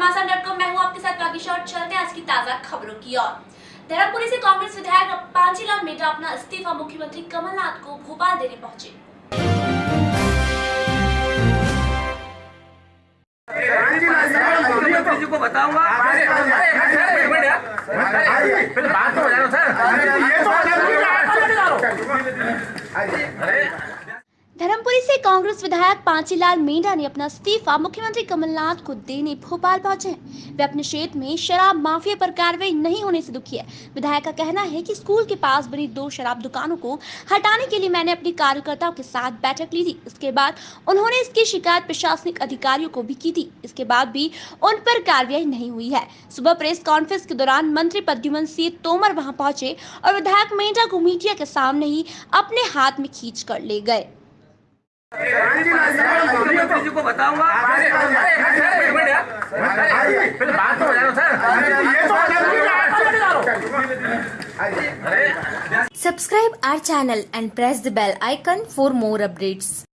घमासान dot com मैं हूँ आपके साथ बाकी शॉट चलते हैं आज की ताज़ा खबरों की ओर धर्मपुरी से कांग्रेस विधायक पांचीलाल मेटा अपना इस्तीफा मुख्यमंत्री कमलनाथ को भोपाल देने पहुँचे को बताऊँगा बात तो हो जाए सर धर्मपुरी से कांग्रेस विधायक पांचीलाल मेंढा ने अपना इस्तीफा मुख्यमंत्री कमलनाथ को देने भोपाल पहुँचे। वे अपने क्षेत्र में शराब माफिया पर कार्रवाई नहीं होने से दुखी है। विधायक का कहना है कि स्कूल के पास बनी दो शराब दुकानों को हटाने के लिए मैंने अपने कार्यकर्ताओं के साथ बैठक ली थी। इसके बाद उन्होंने इसकी शिकायत प्रशासनिक अधिकारियों को भी की थी। इसके बाद भी उन पर कार्रवाई नहीं हुई है। सुबह प्रेस कॉन्फ्रेंस के दौरान मंत्री प्रद्युमन सिंह तोमर वहाँ पहुँचे और विधायक मेंढा को मीडिया के सामने ही अपने हाथ में खींच कर ले गए। मुख्यमंत्री जी को बताऊँगा बात तो हो जाए sir Subscribe our channel and press the bell icon for more updates.